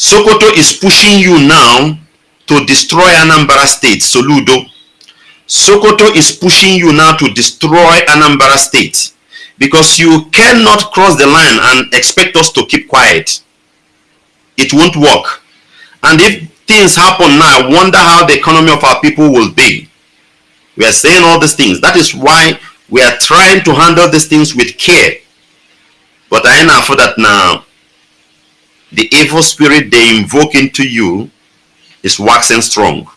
Sokoto is pushing you now to destroy Anambra State, Soludo. Sokoto is pushing you now to destroy Anambra State because you cannot cross the line and expect us to keep quiet. It won't work. And if things happen now, I wonder how the economy of our people will be. We are saying all these things. That is why we are trying to handle these things with care. But I know for that now, the evil spirit they invoke into you is waxing strong.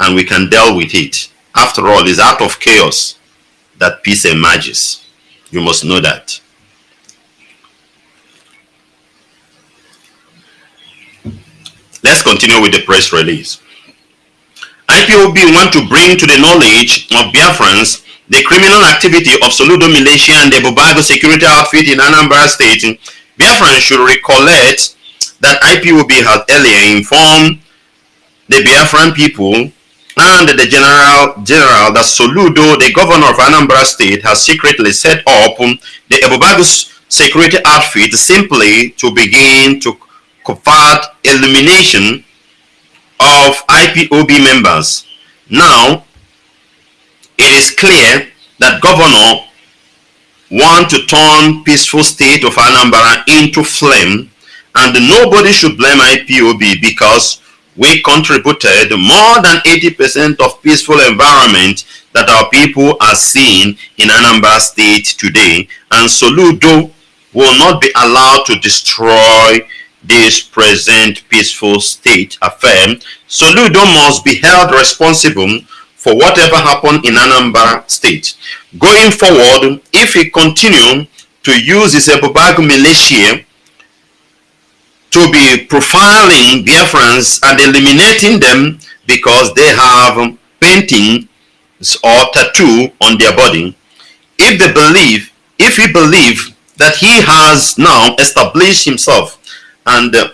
And we can deal with it. After all, it's out of chaos that peace emerges. You must know that. Let's continue with the press release. IPOB want to bring to the knowledge of Biafrans the criminal activity of Soludo militia and the Bubago security outfit in Anambra State. Biafrans should recollect that IPOB has earlier informed the Biafran people and the general general that Soludo, the governor of Anambra State, has secretly set up the Ebube Agu security outfit simply to begin to covert elimination of IPOB members. Now, it is clear that governor want to turn peaceful state of Anambra into flame and nobody should blame IPOB because we contributed more than 80% of peaceful environment that our people are seeing in Anambra state today and Soludo will not be allowed to destroy this present peaceful state. Affirm, Soludo must be held responsible for whatever happened in Anambra state. Going forward, if he continue to use his Ebubag militia to be profiling Biafrans and eliminating them because they have paintings or tattoo on their body, if they believe, if he believe that he has now established himself and uh,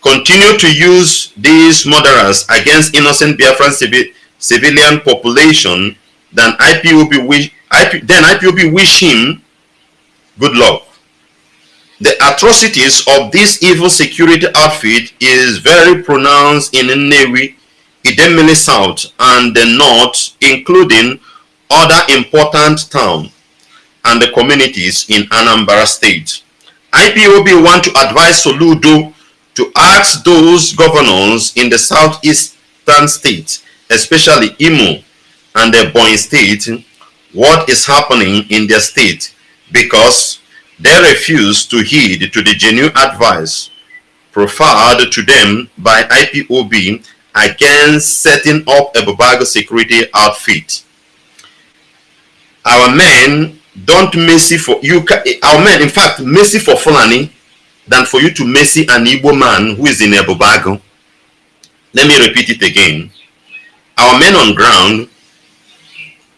continue to use these murderers against innocent Biafran civi civilian population, then IPOB wish, IP, then IPOB wish him good luck. The atrocities of this evil security outfit is very pronounced in Nnewi, Idemili South and the North, including other important towns and the communities in Anambra State. IPOB want to advise Soludo to ask those governors in the southeastern states, especially Imo and Ebonyi state, what is happening in their state because they refuse to heed to the genuine advice proffered to them by IPOB against setting up a Bubago security outfit. Our men don't mercy for you our men in fact mercy for Fulani than for you to mercy an Igbo man who is in a Ebube Agu. Let me repeat it again. Our men on ground,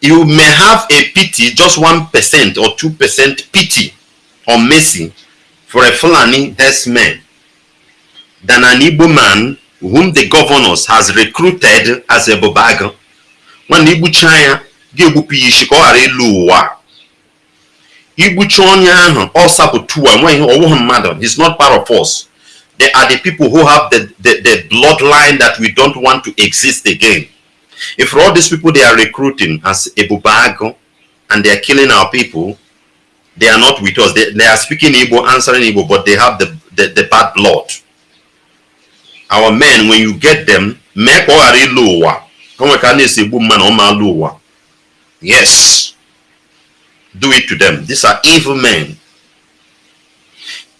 you may have a pity, just 1% or 2% pity or mercy for a Fulani herdsman than an Igbo man whom the governors has recruited as a Bobago. When Igbo China, ga-egbupụ ya isi ka ọ ghara ịlụ ụwa igbuchi onye ahụ ọ sapụtu enweghị ọwụghị mmadụ he's not part of us. They are the people who have the, the, the bloodline that we don't want to exist again if all these people they are recruiting as Ebube Agu and they are killing our people they are not with us. They, they are speaking Igbo answering Igbo but they have the, the, the bad blood. Our men when you get them mee ka ọ ghara ịlụ ụwa o nwere a na-esi egbu mma na ọ ma alụ ụwa yes. Do it to them. These are evil men.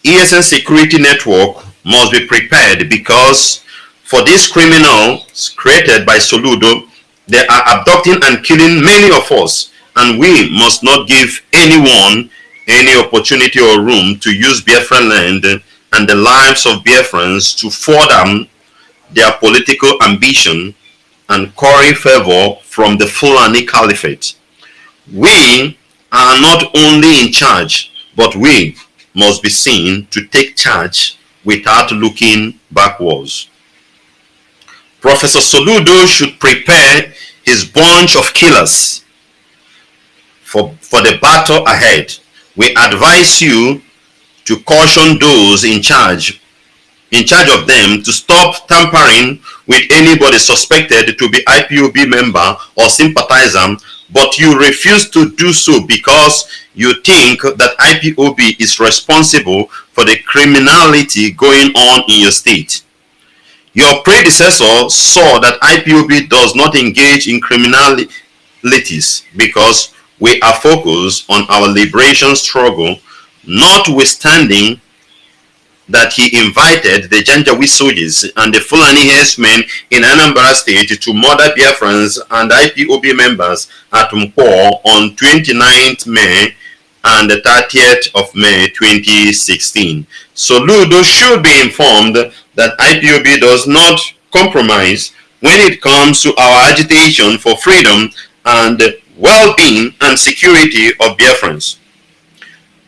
ESN security network must be prepared because for these criminals created by Soludo, they are abducting and killing many of us and we must not give anyone any opportunity or room to use Biafran land and the lives of Biafrans to further their political ambition and curry favor from the Fulani Caliphate. We are not only in charge, but we must be seen to take charge without looking backwards. Professor Soludo should prepare his bunch of killers for, for the battle ahead. We advise you to caution those in charge in charge of them to stop tampering with anybody suspected to be IPOB member or sympathizer, but you refuse to do so because you think that IPOB is responsible for the criminality going on in your state. Your predecessor saw that IPOB does not engage in criminalities because we are focused on our liberation struggle, notwithstanding that he invited the Janjaweed soldiers and the Fulani herdsmen in Anambra State to murder Biafrans and IPOB members at Nkpor on 29th May and the 30th of May 2016. Soludo should be informed that IPOB does not compromise when it comes to our agitation for freedom and well-being and security of Biafrans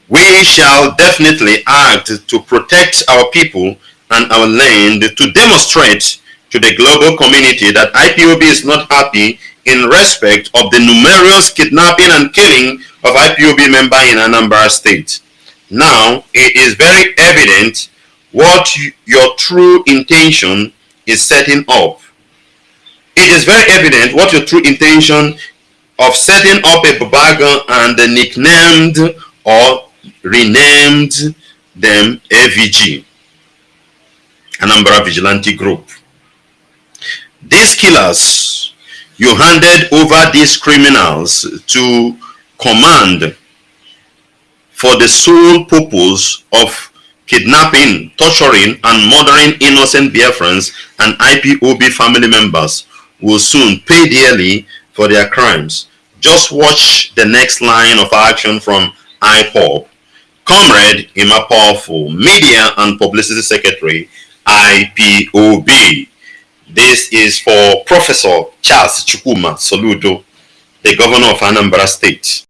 we shall definitely act to protect our people and our land to demonstrate to the global community that IPOB is not happy in respect of the numerous kidnapping and killing of IPOB members in Anambra State. Now, it is very evident what your true intention is setting up. It is very evident what your true intention of setting up a Babaga and the nicknamed or renamed them AVG, Anambra Vigilante Group. These killers, you handed over these criminals to command for the sole purpose of kidnapping, torturing, and murdering innocent Biafrans and IPOB family members will soon pay dearly for their crimes. Just watch the next line of action from IPOB Comrade Emma Powerful, Media and Publicity Secretary, IPOB. This is for Professor Charles Chukwuma Soludo, the Governor of Anambra State.